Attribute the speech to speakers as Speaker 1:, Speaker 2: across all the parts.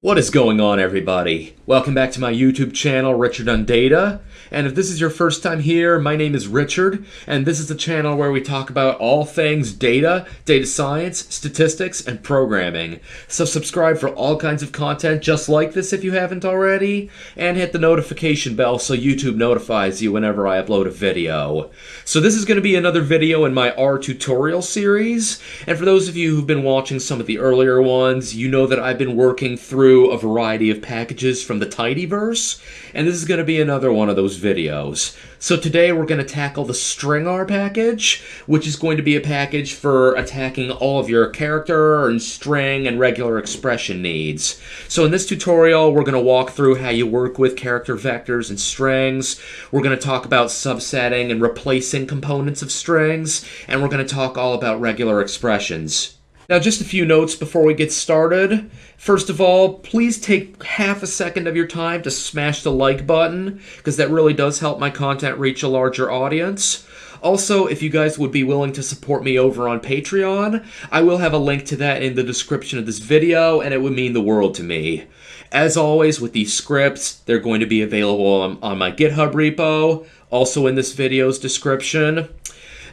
Speaker 1: What is going on, everybody? Welcome back to my YouTube channel, Richard on Data. And if this is your first time here, my name is Richard, and this is the channel where we talk about all things data, data science, statistics, and programming. So subscribe for all kinds of content just like this if you haven't already, and hit the notification bell so YouTube notifies you whenever I upload a video. So this is going to be another video in my R tutorial series, and for those of you who've been watching some of the earlier ones, you know that I've been working through through a variety of packages from the Tidyverse, and this is going to be another one of those videos. So today we're going to tackle the StringR package, which is going to be a package for attacking all of your character and string and regular expression needs. So in this tutorial, we're going to walk through how you work with character vectors and strings. We're going to talk about subsetting and replacing components of strings, and we're going to talk all about regular expressions. Now, just a few notes before we get started. First of all, please take half a second of your time to smash the like button, because that really does help my content reach a larger audience. Also, if you guys would be willing to support me over on Patreon, I will have a link to that in the description of this video, and it would mean the world to me. As always, with these scripts, they're going to be available on, on my GitHub repo, also in this video's description.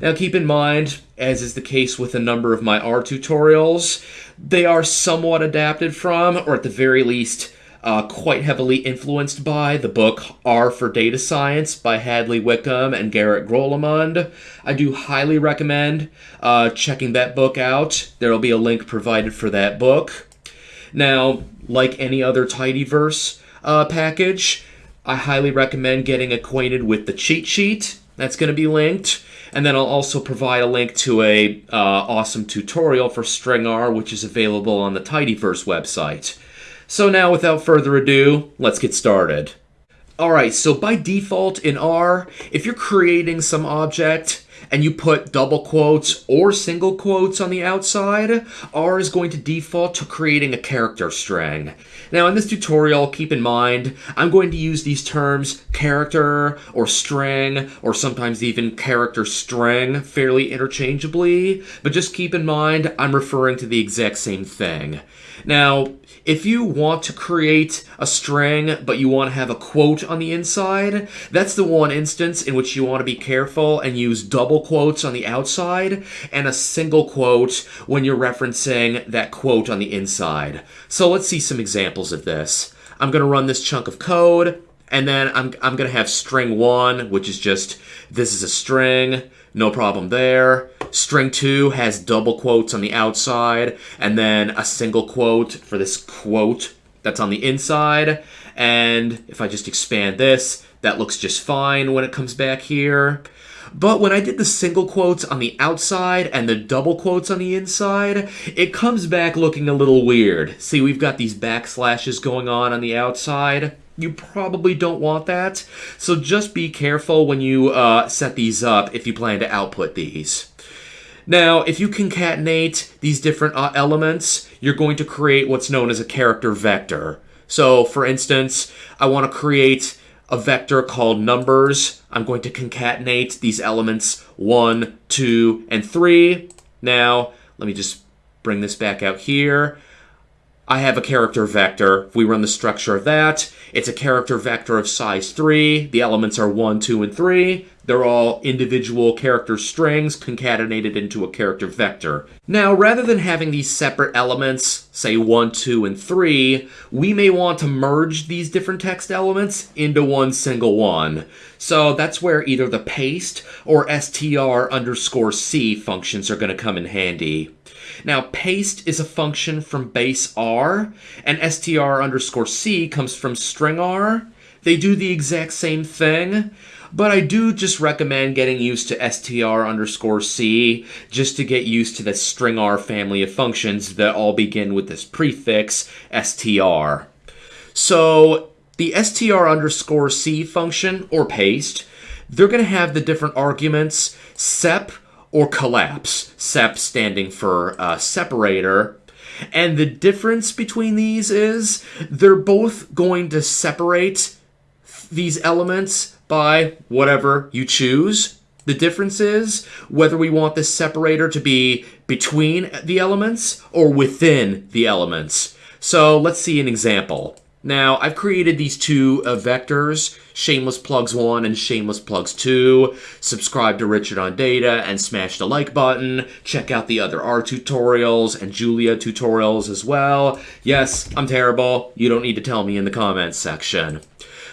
Speaker 1: Now keep in mind, as is the case with a number of my R tutorials, they are somewhat adapted from, or at the very least, uh, quite heavily influenced by the book R for Data Science by Hadley Wickham and Garrett Grolemund. I do highly recommend uh, checking that book out. There will be a link provided for that book. Now, like any other Tidyverse uh, package, I highly recommend getting acquainted with the cheat sheet. That's going to be linked. And then I'll also provide a link to a uh, awesome tutorial for StringR, which is available on the Tidyverse website. So now, without further ado, let's get started. Alright, so by default in R, if you're creating some object, and you put double quotes or single quotes on the outside, R is going to default to creating a character string. Now in this tutorial, keep in mind, I'm going to use these terms character or string or sometimes even character string fairly interchangeably, but just keep in mind I'm referring to the exact same thing. Now, if you want to create a string, but you want to have a quote on the inside, that's the one instance in which you want to be careful and use double quotes on the outside and a single quote when you're referencing that quote on the inside. So let's see some examples of this. I'm going to run this chunk of code, and then I'm, I'm going to have string 1, which is just, this is a string, no problem there. String 2 has double quotes on the outside, and then a single quote for this quote that's on the inside. And if I just expand this, that looks just fine when it comes back here. But when I did the single quotes on the outside and the double quotes on the inside, it comes back looking a little weird. See, we've got these backslashes going on on the outside. You probably don't want that, so just be careful when you uh, set these up if you plan to output these. Now, if you concatenate these different uh, elements, you're going to create what's known as a character vector. So, for instance, I want to create a vector called numbers. I'm going to concatenate these elements 1, 2, and 3. Now, let me just bring this back out here. I have a character vector. If we run the structure of that, it's a character vector of size 3. The elements are 1, 2, and 3. They're all individual character strings concatenated into a character vector. Now, rather than having these separate elements, say 1, 2, and 3, we may want to merge these different text elements into one single one. So that's where either the paste or str underscore c functions are going to come in handy. Now, paste is a function from base R, and str underscore c comes from string R. They do the exact same thing, but I do just recommend getting used to str underscore c just to get used to the string R family of functions that all begin with this prefix str. So the str underscore c function, or paste, they're going to have the different arguments sep or collapse, sep standing for uh, separator. And the difference between these is they're both going to separate these elements by whatever you choose. The difference is whether we want this separator to be between the elements or within the elements. So let's see an example. Now, I've created these two uh, vectors, Shameless Plugs 1 and Shameless Plugs 2. Subscribe to Richard on Data and smash the like button. Check out the other R tutorials and Julia tutorials as well. Yes, I'm terrible. You don't need to tell me in the comments section.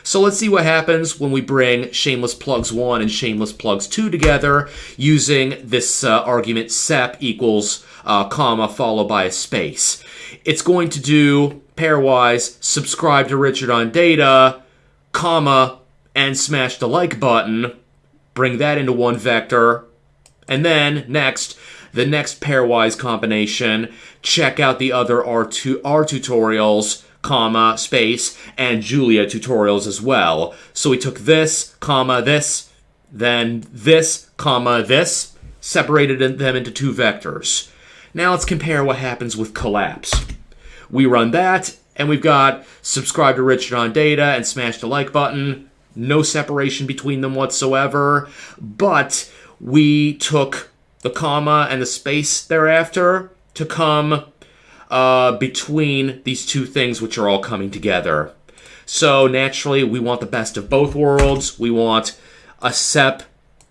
Speaker 1: So let's see what happens when we bring Shameless Plugs 1 and Shameless Plugs 2 together using this uh, argument sep equals uh, comma followed by a space. It's going to do pairwise subscribe to Richard on data, comma, and smash the like button, bring that into one vector, and then next, the next pairwise combination, check out the other R2 R tutorials, comma, space, and Julia tutorials as well. So we took this, comma, this, then this, comma, this, separated them into two vectors. Now let's compare what happens with collapse. We run that, and we've got subscribe to Richard on Data and smash the like button. No separation between them whatsoever, but we took the comma and the space thereafter to come uh, between these two things which are all coming together. So naturally, we want the best of both worlds. We want a SEP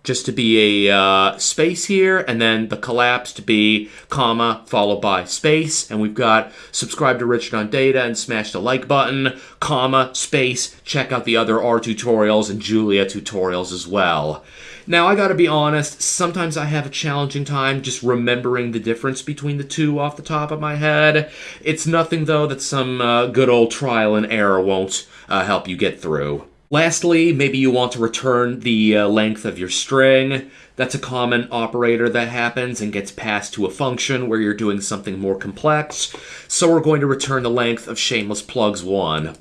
Speaker 1: just to be a uh, space here, and then the collapse to be comma followed by space. And we've got subscribe to Richard on Data and smash the like button, comma, space, check out the other R tutorials and Julia tutorials as well. Now, I gotta be honest, sometimes I have a challenging time just remembering the difference between the two off the top of my head. It's nothing, though, that some uh, good old trial and error won't uh, help you get through. Lastly, maybe you want to return the uh, length of your string. That's a common operator that happens and gets passed to a function where you're doing something more complex. So we're going to return the length of shameless plugs 1.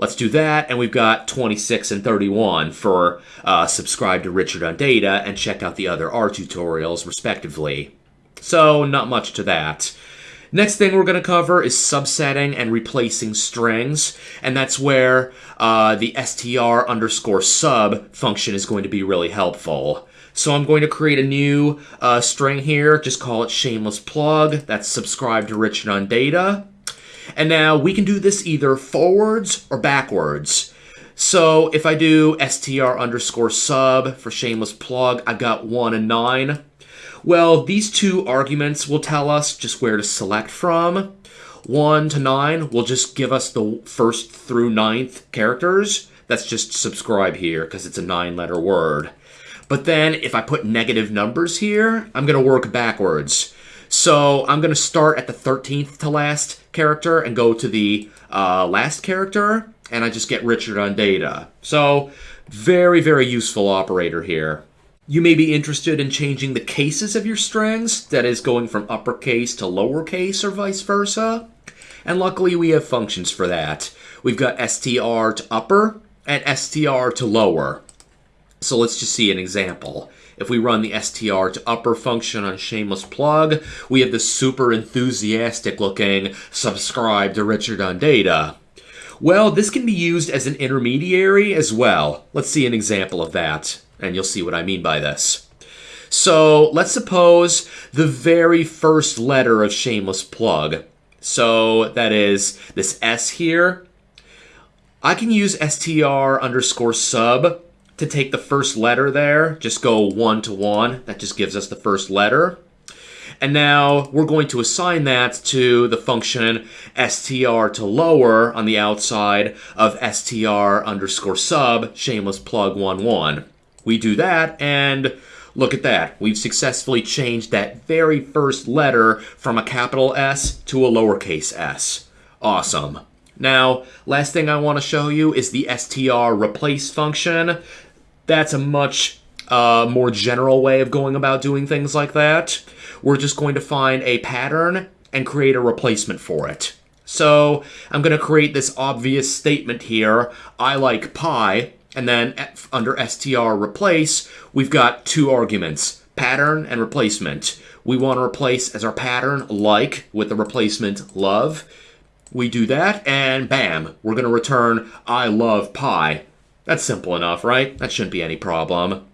Speaker 1: Let's do that, and we've got 26 and 31 for uh, subscribe to Richard on Data and check out the other R tutorials, respectively. So, not much to that. Next thing we're going to cover is subsetting and replacing strings, and that's where uh, the str underscore sub function is going to be really helpful. So I'm going to create a new uh, string here, just call it shameless plug, that's subscribe to Richard on Data. And now we can do this either forwards or backwards. So if I do str underscore sub for shameless plug, I've got 1 and 9. Well, these two arguments will tell us just where to select from. 1 to 9 will just give us the first through ninth characters. That's just subscribe here because it's a nine letter word. But then if I put negative numbers here, I'm going to work backwards. So I'm going to start at the 13th to last character and go to the uh, last character, and I just get Richard on data. So very, very useful operator here. You may be interested in changing the cases of your strings, that is, going from uppercase to lowercase or vice versa. And luckily, we have functions for that. We've got str to upper and str to lower. So let's just see an example. If we run the str to upper function on Shameless Plug, we have this super enthusiastic looking subscribe to Richard on data. Well, this can be used as an intermediary as well. Let's see an example of that and you'll see what I mean by this. So let's suppose the very first letter of Shameless Plug. So that is this S here. I can use str underscore sub to take the first letter there. Just go one to one. That just gives us the first letter. And now we're going to assign that to the function str to lower on the outside of str underscore sub shameless plug one one. We do that, and look at that. We've successfully changed that very first letter from a capital S to a lowercase s. Awesome. Now, last thing I want to show you is the str replace function. That's a much uh, more general way of going about doing things like that. We're just going to find a pattern and create a replacement for it. So I'm going to create this obvious statement here. I like pie. And then eh, under str replace, we've got two arguments, pattern and replacement. We want to replace as our pattern like with the replacement love. We do that, and bam, we're going to return I love pie. That's simple enough, right? That shouldn't be any problem.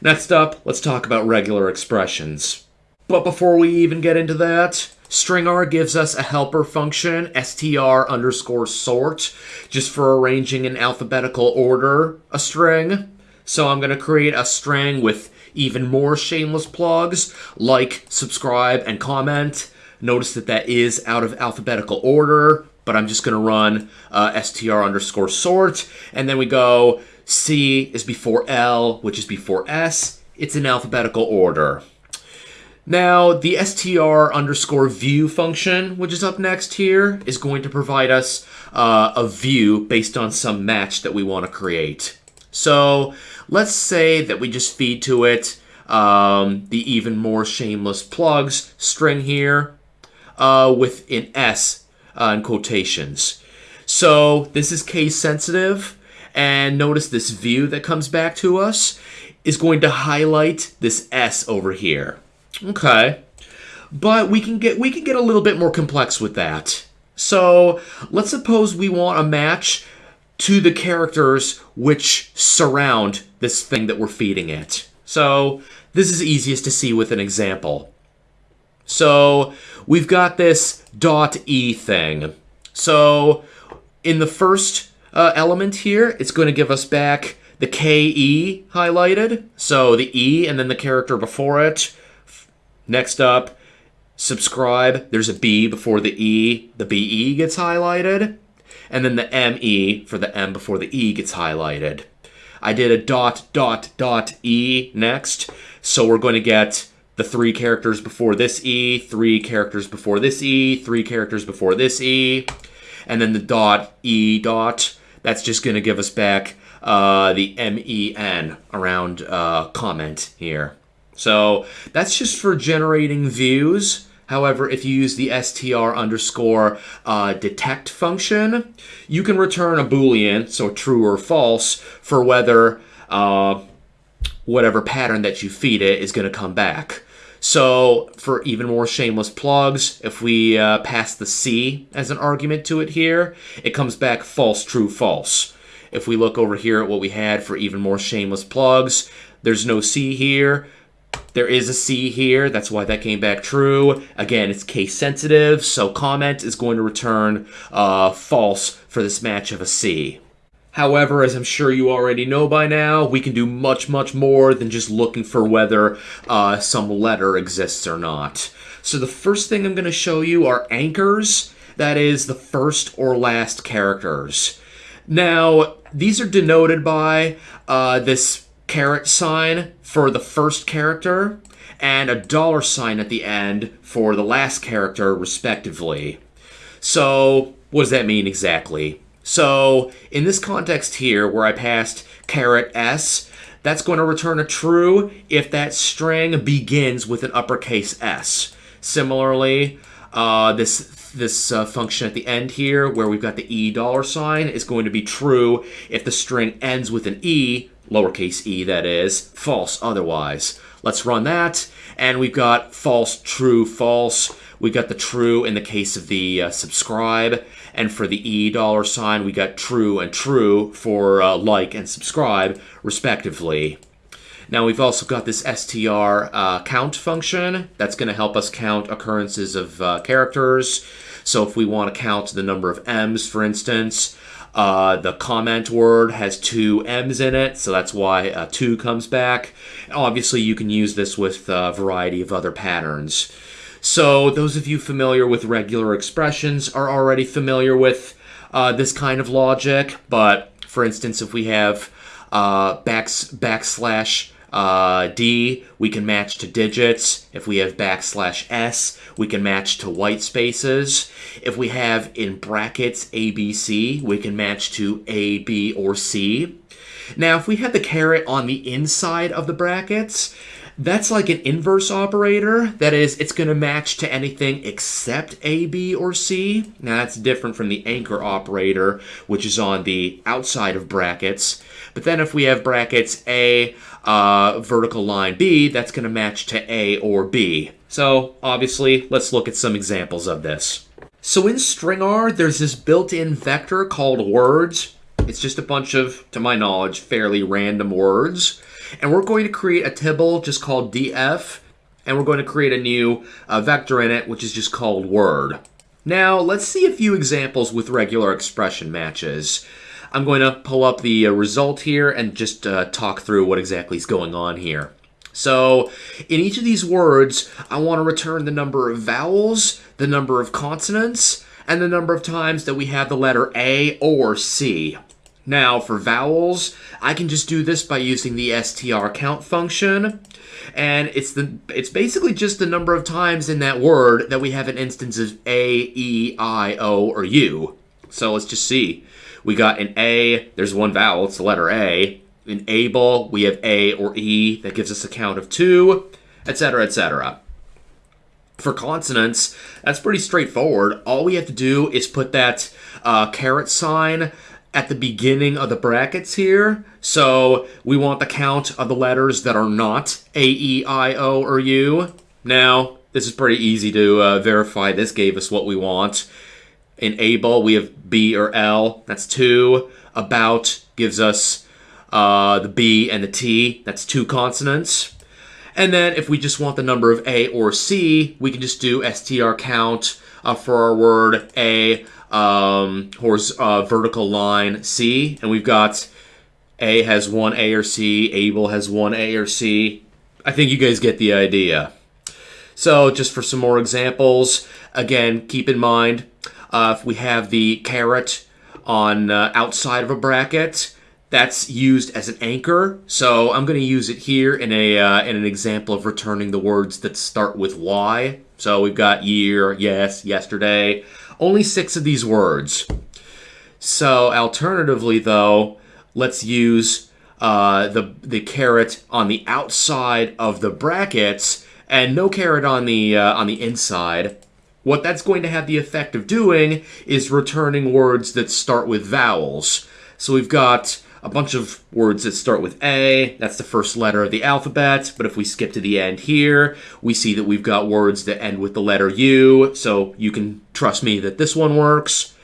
Speaker 1: Next up, let's talk about regular expressions. But before we even get into that, stringr gives us a helper function, str underscore sort, just for arranging in alphabetical order a string. So I'm going to create a string with even more shameless plugs like subscribe and comment. Notice that that is out of alphabetical order, but I'm just going to run uh, str underscore sort. And then we go C is before L, which is before S. It's in alphabetical order. Now, the str underscore view function, which is up next here, is going to provide us uh, a view based on some match that we want to create. So let's say that we just feed to it um, the even more shameless plugs string here uh, with an S uh, in quotations. So this is case sensitive. And notice this view that comes back to us is going to highlight this S over here. Okay. But we can get we can get a little bit more complex with that. So let's suppose we want a match to the characters which surround this thing that we're feeding it. So this is easiest to see with an example. So we've got this dot E thing. So in the first uh, element here, it's going to give us back the KE highlighted. So the E and then the character before it. Next up, subscribe. There's a B before the E. The BE gets highlighted. And then the ME for the M before the E gets highlighted. I did a dot, dot, dot E next. So we're going to get the three characters before this E, three characters before this E, three characters before this E, and then the dot E dot. That's just going to give us back uh, the MEN around uh, comment here. So that's just for generating views. However, if you use the str underscore uh, detect function, you can return a boolean, so true or false, for whether uh, whatever pattern that you feed it is going to come back. So for even more shameless plugs, if we uh, pass the C as an argument to it here, it comes back false, true, false. If we look over here at what we had for even more shameless plugs, there's no C here. There is a C here, that's why that came back true. Again, it's case sensitive, so comment is going to return uh, false for this match of a C. However, as I'm sure you already know by now, we can do much, much more than just looking for whether uh, some letter exists or not. So the first thing I'm going to show you are anchors, that is the first or last characters. Now, these are denoted by uh, this caret sign for the first character and a dollar sign at the end for the last character, respectively. So, what does that mean exactly? So in this context here, where I passed caret s, that's going to return a true if that string begins with an uppercase s. Similarly, uh, this this uh, function at the end here, where we've got the e dollar sign, is going to be true if the string ends with an e, lowercase e that is, false otherwise. Let's run that, and we've got false, true, false. We got the true in the case of the uh, subscribe, and for the E dollar sign, we got true and true for uh, like and subscribe, respectively. Now we've also got this str uh, count function that's going to help us count occurrences of uh, characters. So if we want to count the number of M's, for instance, uh, the comment word has two M's in it, so that's why uh, 2 comes back. Obviously, you can use this with a variety of other patterns. So those of you familiar with regular expressions are already familiar with uh, this kind of logic. But for instance, if we have uh, backs, backslash uh, D, we can match to digits. If we have backslash S, we can match to white spaces. If we have in brackets ABC, we can match to A, B, or C. Now, if we had the caret on the inside of the brackets, that's like an inverse operator. That is, it's going to match to anything except A, B, or C. Now, that's different from the anchor operator, which is on the outside of brackets. But then if we have brackets A, uh, vertical line B, that's going to match to A or B. So, obviously, let's look at some examples of this. So in stringr, there's this built-in vector called words. It's just a bunch of, to my knowledge, fairly random words. And we're going to create a tibble just called df and we're going to create a new uh, vector in it, which is just called word. Now, let's see a few examples with regular expression matches. I'm going to pull up the uh, result here and just uh, talk through what exactly is going on here. So, in each of these words, I want to return the number of vowels, the number of consonants, and the number of times that we have the letter A or C. Now, for vowels, I can just do this by using the str count function and it's the it's basically just the number of times in that word that we have an instance of A, E, I, O, or U. So let's just see. We got an A, there's one vowel, it's the letter A. In able, we have A or E, that gives us a count of two, etc., etc. For consonants, that's pretty straightforward. All we have to do is put that uh, caret sign at the beginning of the brackets here. So we want the count of the letters that are not A, E, I, O, or U. Now, this is pretty easy to uh, verify. This gave us what we want. In able, we have B or L. That's two. About gives us uh, the B and the T. That's two consonants. And then if we just want the number of A or C, we can just do str count uh, for our word A um, horse, uh, vertical line C, and we've got A has one A or C, Able has one A or C. I think you guys get the idea. So just for some more examples, again, keep in mind uh, if we have the caret on uh, outside of a bracket, that's used as an anchor. So I'm going to use it here in a uh, in an example of returning the words that start with Y. So we've got year, yes, yesterday. Only six of these words. So alternatively, though, let's use uh, the the caret on the outside of the brackets and no caret on the uh, on the inside. What that's going to have the effect of doing is returning words that start with vowels. So we've got a bunch of words that start with A. That's the first letter of the alphabet. But if we skip to the end here, we see that we've got words that end with the letter U. So you can trust me that this one works.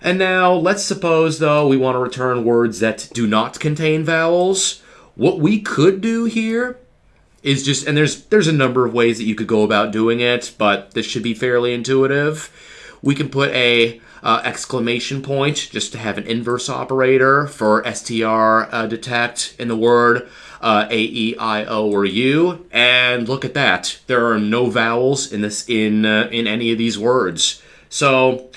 Speaker 1: And now let's suppose, though, we want to return words that do not contain vowels. What we could do here is just, and there's there's a number of ways that you could go about doing it, but this should be fairly intuitive. We can put a uh, exclamation point just to have an inverse operator for str uh, detect in the word uh, a e i o or u. And look at that. There are no vowels in this in uh, in any of these words. So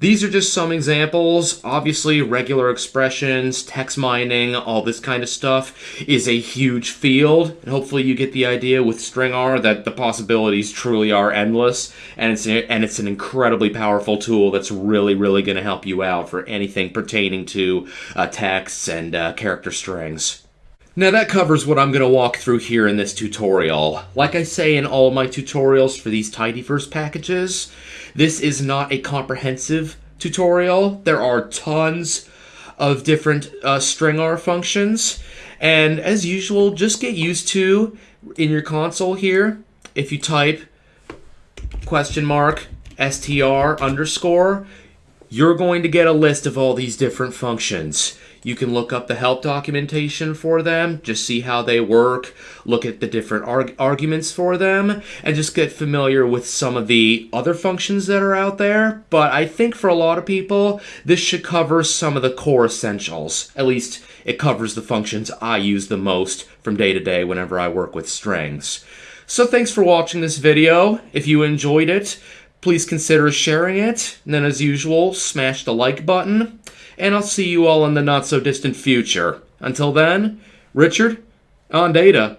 Speaker 1: these are just some examples. Obviously, regular expressions, text mining, all this kind of stuff is a huge field. And hopefully you get the idea with StringR that the possibilities truly are endless. And it's, and it's an incredibly powerful tool that's really, really going to help you out for anything pertaining to uh, texts and uh, character strings. Now that covers what I'm going to walk through here in this tutorial. Like I say in all my tutorials for these tidyverse packages, this is not a comprehensive tutorial. There are tons of different uh, StringR functions. And as usual, just get used to in your console here, if you type question mark str underscore, you're going to get a list of all these different functions. You can look up the help documentation for them, just see how they work, look at the different arg arguments for them, and just get familiar with some of the other functions that are out there. But I think for a lot of people, this should cover some of the core essentials. At least it covers the functions I use the most from day to day whenever I work with strings. So thanks for watching this video. If you enjoyed it, please consider sharing it. And then as usual, smash the like button and I'll see you all in the not so distant future. Until then, Richard, on data.